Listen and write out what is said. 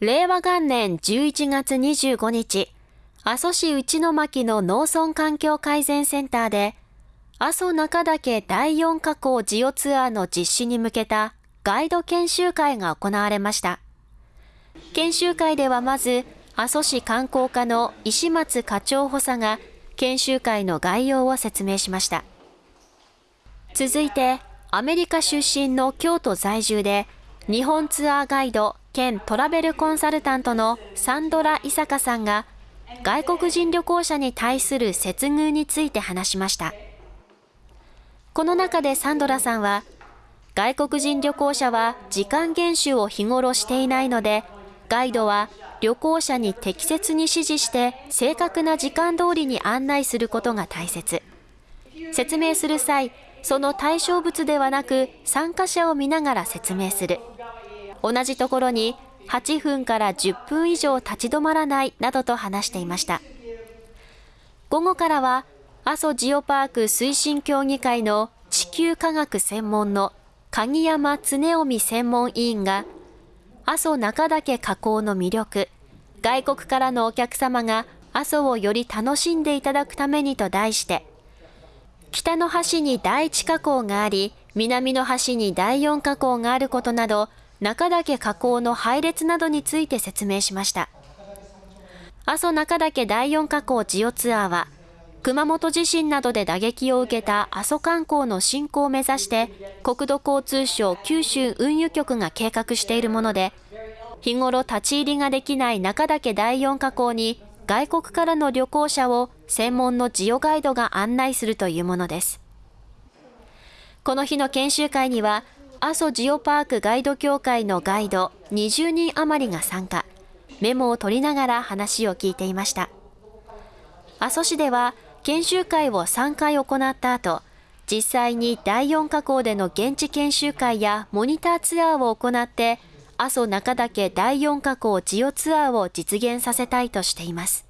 令和元年11月25日、阿蘇市内巻の農村環境改善センターで、阿蘇中岳第4火口ジオツアーの実施に向けたガイド研修会が行われました。研修会ではまず、阿蘇市観光課の石松課長補佐が研修会の概要を説明しました。続いて、アメリカ出身の京都在住で、日本ツアーガイド兼トラベルコンサルタントのサンドラ・イサカさんが、外国人旅行者に対する接遇について話しました。この中でサンドラさんは、外国人旅行者は時間厳守を日頃していないので、ガイドは旅行者に適切に指示して正確な時間通りに案内することが大切。説明する際、その対象物ではなく参加者を見ながら説明する。同じところに8分から10分以上立ち止まらないなどと話していました。午後からは阿蘇ジオパーク推進協議会の地球科学専門の鍵山恒臣専門委員が阿蘇中岳火口の魅力、外国からのお客様が阿蘇をより楽しんでいただくためにと題して、北の端に第一火口があり、南の端に第四火口があることなど、中岳火口の配列などについて説明しました。阿蘇中岳第四火口ジオツアーは、熊本地震などで打撃を受けた阿蘇観光の振興を目指して、国土交通省九州運輸局が計画しているもので、日頃立ち入りができない中岳第四火口に外国からの旅行者を専門のジオガイドが案内するというものです。この日の研修会には、阿蘇ジオパークガイド協会のガイド20人余りが参加、メモを取りながら話を聞いていました。阿蘇市では研修会を3回行った後、実際に第4火口での現地研修会やモニターツアーを行って、阿蘇中岳第4火口ジオツアーを実現させたいとしています。